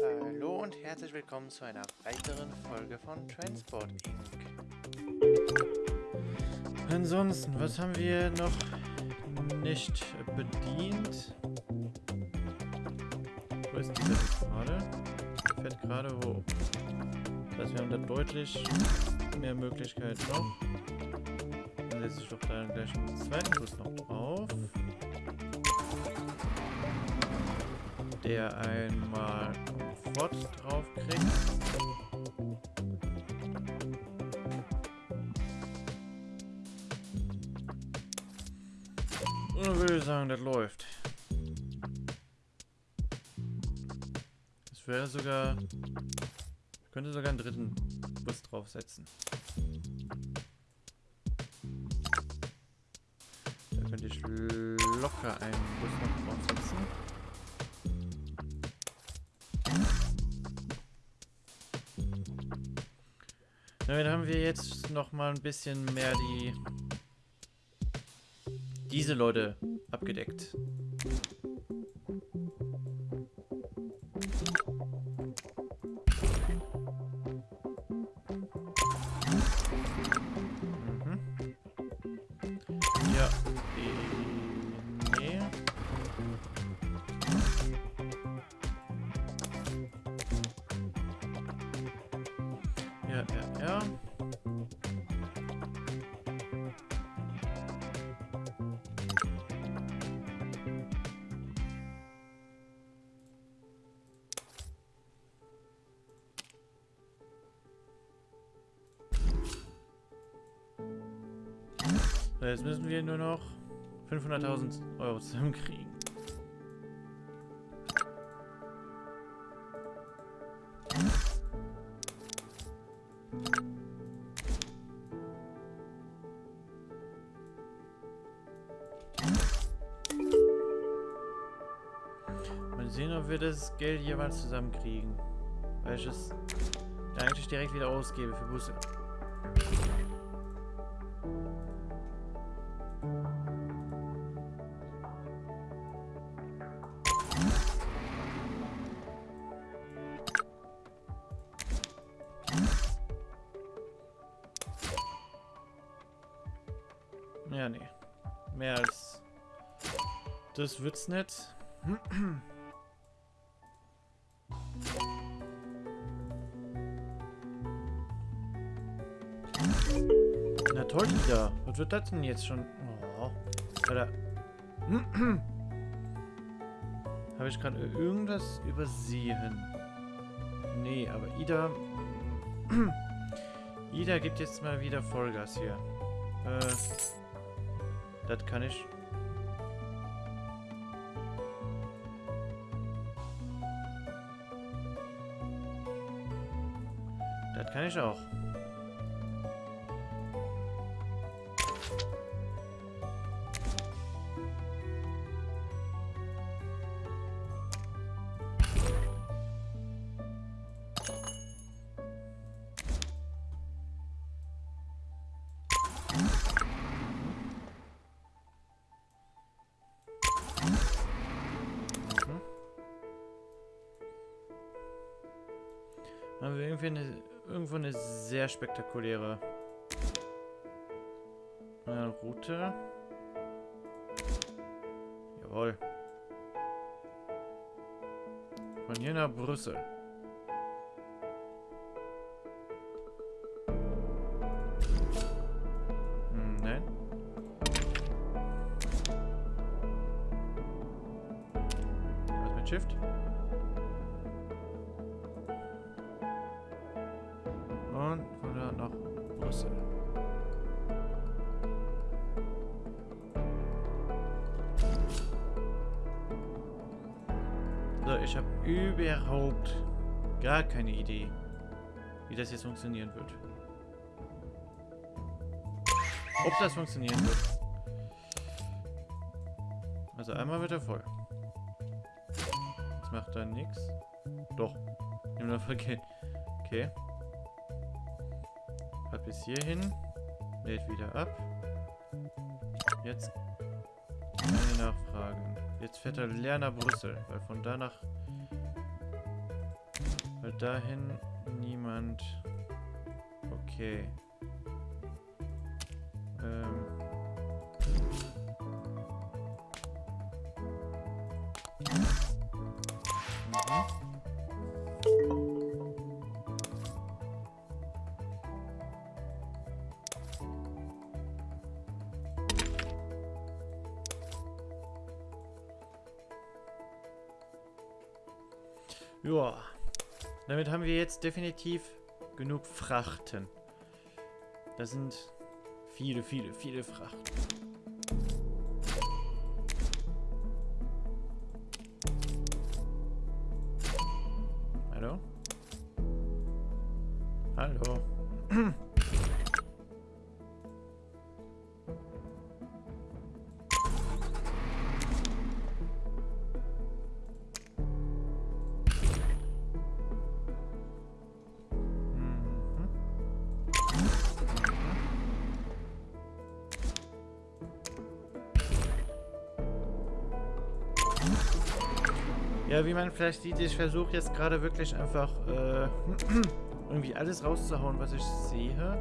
Hallo und herzlich willkommen zu einer weiteren Folge von Transport Inc. Ansonsten, was haben wir noch nicht bedient? Wo ist dieser jetzt gerade? Fährt gerade hoch. Das heißt, wir haben da deutlich mehr Möglichkeiten noch. Dann setze ich doch da gleich einen zweiten Bus noch drauf. Der einmal Komfort drauf kriegt. Und würde ich sagen, das läuft. Es wäre sogar... Ich könnte sogar einen dritten Bus draufsetzen. Da könnte ich locker einen Bus noch draufsetzen. Damit haben wir jetzt noch mal ein bisschen mehr die diese Leute abgedeckt. Jetzt müssen wir nur noch 500.000 Euro zusammenkriegen. Mal sehen, ob wir das Geld jeweils zusammenkriegen. Weil ich es eigentlich direkt wieder ausgebe für Busse. Das wird's nicht. Na toll, Ida. Was wird das denn jetzt schon? Oh. Habe ich gerade irgendwas übersehen? Nee, aber Ida... Ida gibt jetzt mal wieder Vollgas hier. Äh... Das kann ich. Ich auch. Haben wir irgendwie eine, irgendwo eine sehr spektakuläre äh, Route. Jawohl. Von hier nach Brüssel. Hm, nein. Was mit Shift? Überhaupt gar keine Idee, wie das jetzt funktionieren wird. Ob das funktionieren wird. Also einmal wird er voll. Das macht dann nichts. Doch. Nimm noch okay. Okay. Hat bis hierhin. Lädt wieder ab. Jetzt keine Nachfragen. Jetzt fährt er leer nach Brüssel, weil von da nach dahin niemand. Okay. Ähm. Mhm. Ja, damit haben wir jetzt definitiv genug Frachten. Das sind viele, viele, viele Frachten. Ja, wie man vielleicht sieht, ich versuche jetzt gerade wirklich einfach äh, irgendwie alles rauszuhauen, was ich sehe.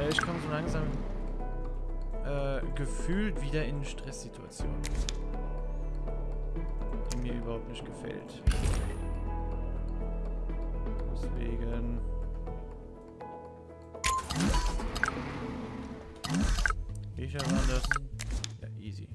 Äh, ich komme so langsam äh, gefühlt wieder in Stresssituationen, die mir überhaupt nicht gefällt. Deswegen... Ich waren das. Ja, easy.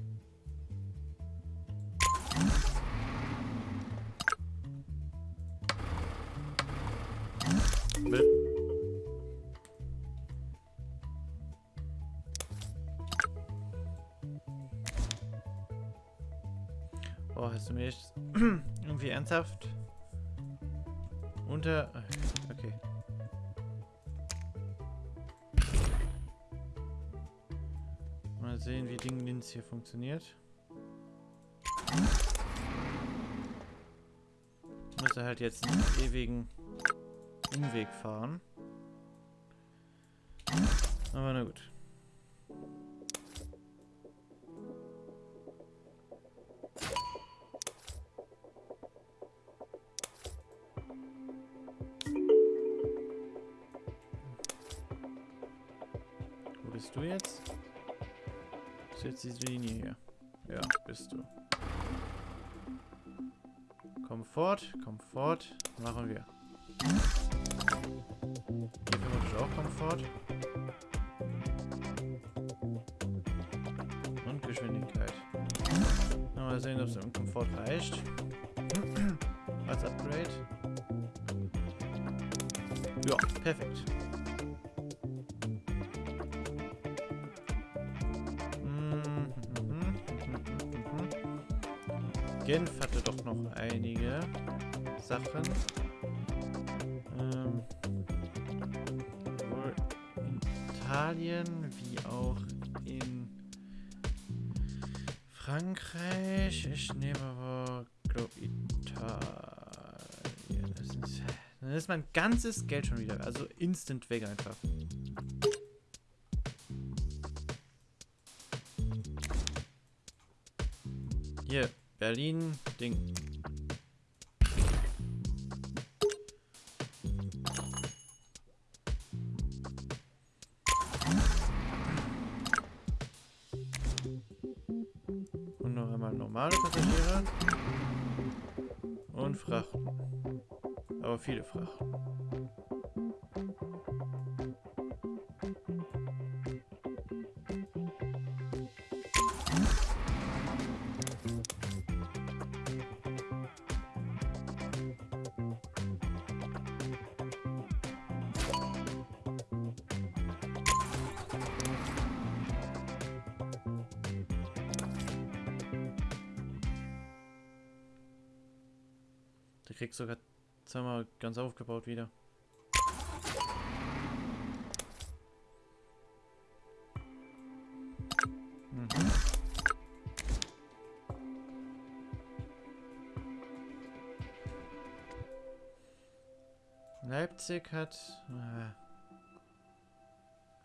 Oh, hast du mich irgendwie ernsthaft unter... Okay. Sehen, wie Dingens hier funktioniert. Muss er halt jetzt einen ewigen Umweg fahren. Aber na gut. Wo bist du jetzt? Jetzt diese Linie hier? Ja, bist du. Komfort, Komfort, machen wir. Hier vermutlich auch Komfort. Und Geschwindigkeit. Mal sehen, ob es im Komfort reicht. Als Upgrade. Ja, perfekt. Genf hatte doch noch einige Sachen. Ähm, sowohl in Italien wie auch in Frankreich. Ich nehme aber, glaube Italien. Das ist, dann ist mein ganzes Geld schon wieder. Also instant weg einfach. Berlin, Ding. Und noch einmal normale Passagiere. Und Frachten. Aber viele Frachten. Kriegt sogar zweimal ganz aufgebaut wieder. Mhm. Leipzig hat... Äh,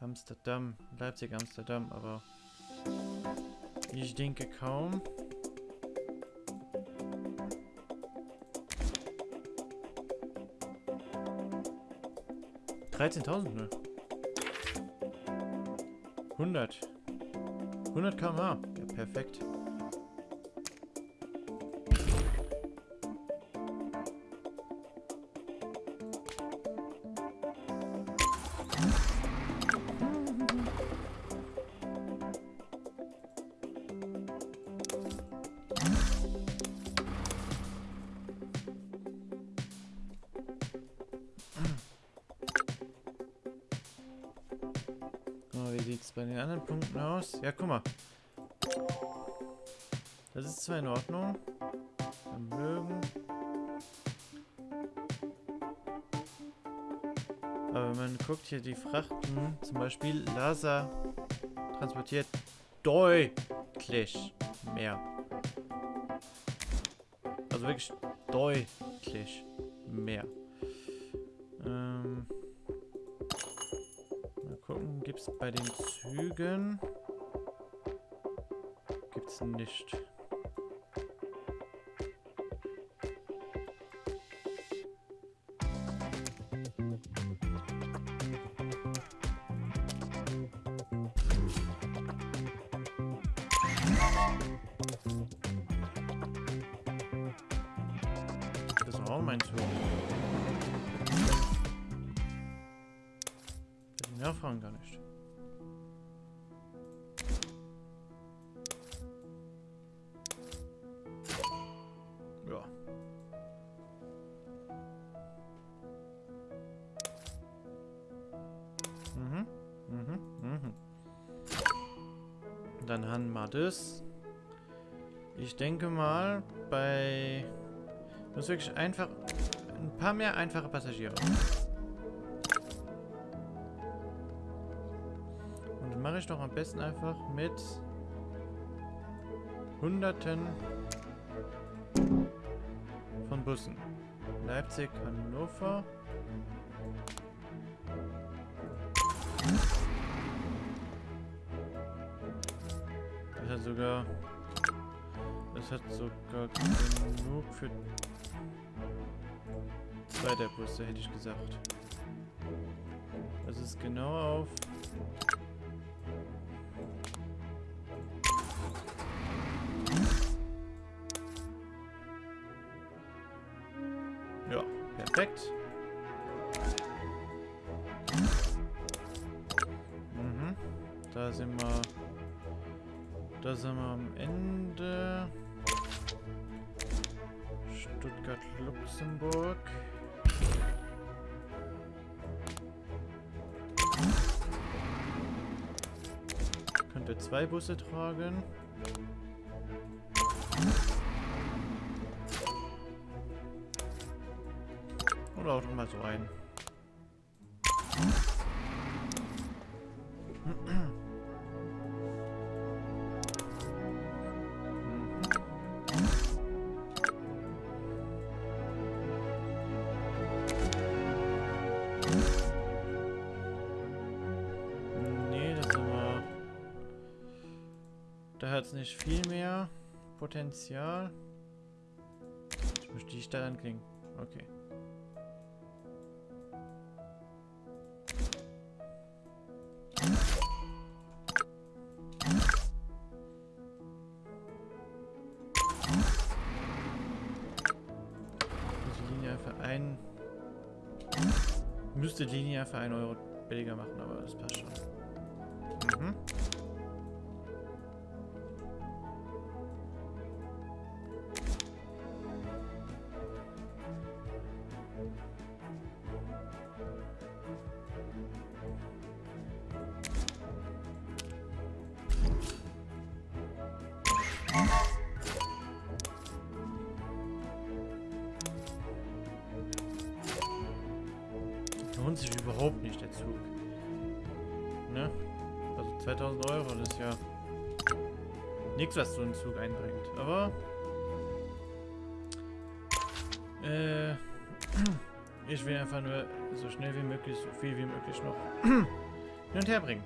Amsterdam. Leipzig, Amsterdam, aber... Ich denke kaum. 13.000 nur. 100. 100 km/h. Ja, perfekt. Ja, guck mal. Das ist zwar in Ordnung. Vermögen. Aber wenn man guckt hier die Frachten, zum Beispiel Lasa transportiert deutlich mehr. Also wirklich deutlich mehr. Ähm, mal gucken, gibt es bei den Zügen? Es nicht. Das ist auch mein Zug. Die nachfragen gar nicht. Wir das. Ich denke mal, bei... Muss wirklich einfach... Ein paar mehr einfache Passagiere. Und mache ich doch am besten einfach mit... Hunderten von Bussen. Leipzig, Hannover. Das hat sogar... Das hat sogar genug für zwei der Busse, hätte ich gesagt. Das ist genau auf... Ja, perfekt. Mhm. Da sind wir... Da sind wir am Ende. Stuttgart, Luxemburg. Könnte zwei Busse tragen. Oder auch mal so ein. Da es nicht viel mehr Potenzial. Ich möchte die Stadt anklicken. Okay. Müsste Linie für 1 Euro billiger machen, aber das passt schon. 2000 Euro, das ist ja nichts, was so ein Zug einbringt. Aber äh, ich will einfach nur so schnell wie möglich, so viel wie möglich noch hin und her bringen.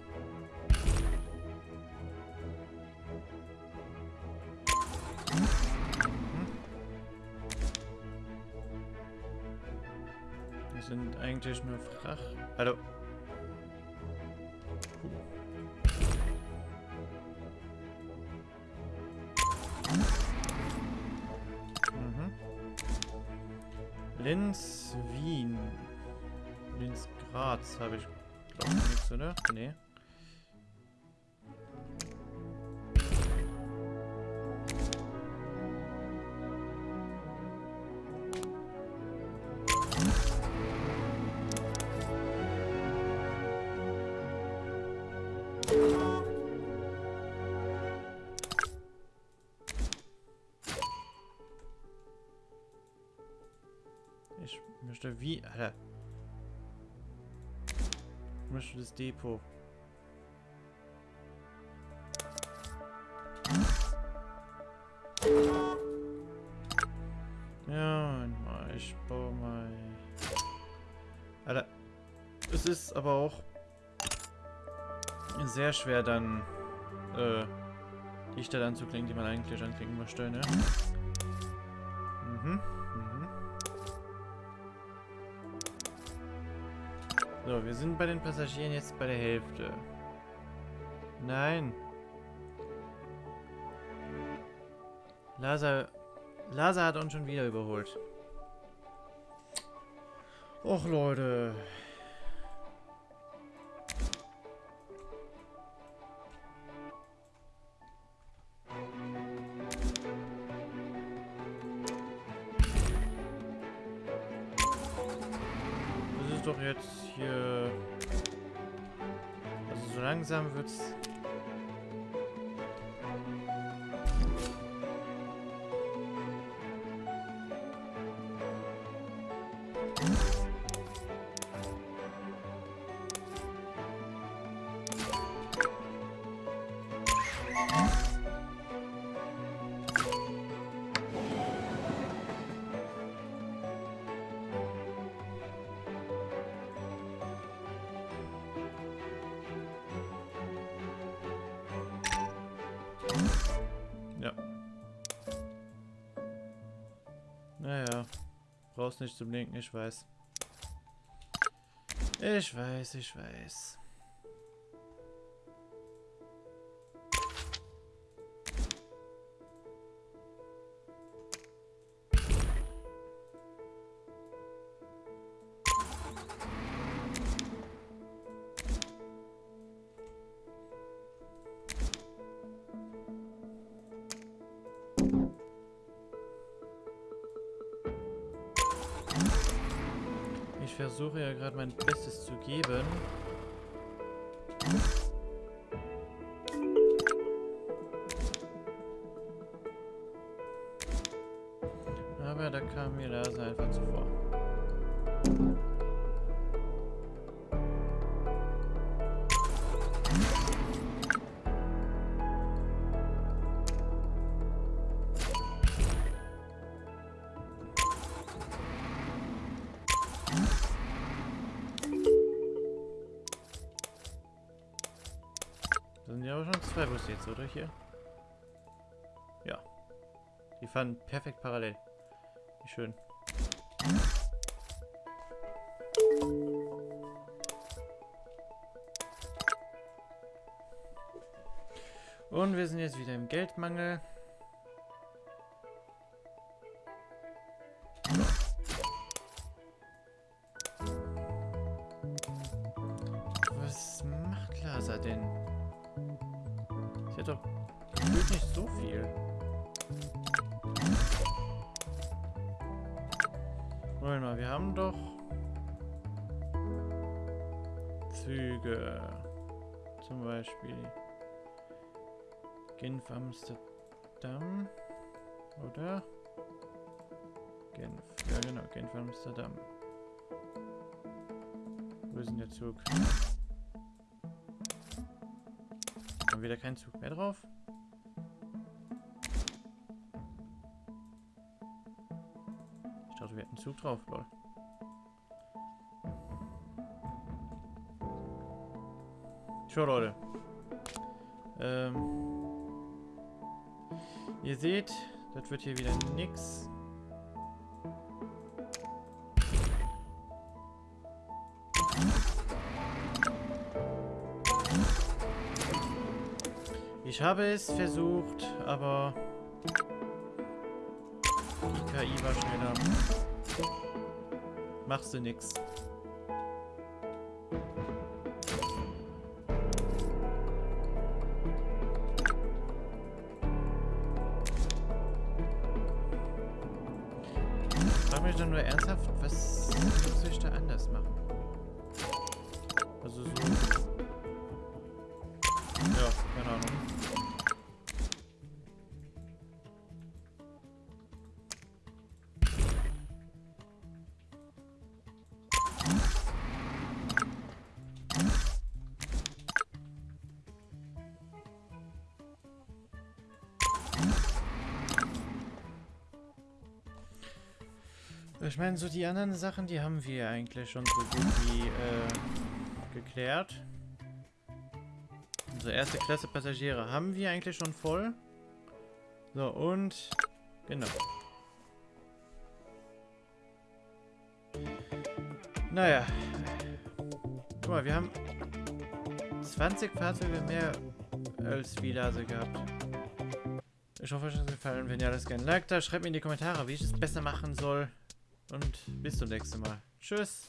Das sind eigentlich nur Frach. Hallo. Graz habe ich glaube nichts, oder? Nee. Ich möchte wie... Alter. Möchte das Depot. Ja, ich baue mal... Alter. Es ist aber auch sehr schwer dann äh, die Stelle anzuklicken, die man eigentlich anklicken möchte, ne? Mhm. So, wir sind bei den Passagieren jetzt bei der Hälfte. Nein. Lazar, Lazar hat uns schon wieder überholt. Och, Leute. So langsam wird's... Brauchst nicht zum Linken, ich weiß. Ich weiß, ich weiß. Versuche ja gerade mein Bestes zu geben. Aber da kam mir das einfach zuvor. Busse jetzt, oder hier? Ja. Die fahren perfekt parallel. Wie schön. Und wir sind jetzt wieder im Geldmangel. Amsterdam. Oder? Genf. Ja genau, Genf Amsterdam. Wo ist denn der Zug? Haben wieder keinen Zug mehr drauf? Ich dachte, wir hätten Zug drauf, lol. Tja, Leute. Ähm, Ihr seht, das wird hier wieder nix. Ich habe es versucht, aber die KI war schneller. Machst du nix. Nur ernsthaft, was soll ich da anders machen? Also so. Ich meine, so die anderen Sachen, die haben wir eigentlich schon so gut wie äh, geklärt. Unsere erste Klasse Passagiere haben wir eigentlich schon voll. So, und... Genau. Naja. Guck mal, wir haben 20 Fahrzeuge mehr als Vilase gehabt. Ich hoffe, euch hat es gefallen. Wenn ja, lasst gerne ein Like da. Schreibt mir in die Kommentare, wie ich es besser machen soll. Und bis zum nächsten Mal. Tschüss.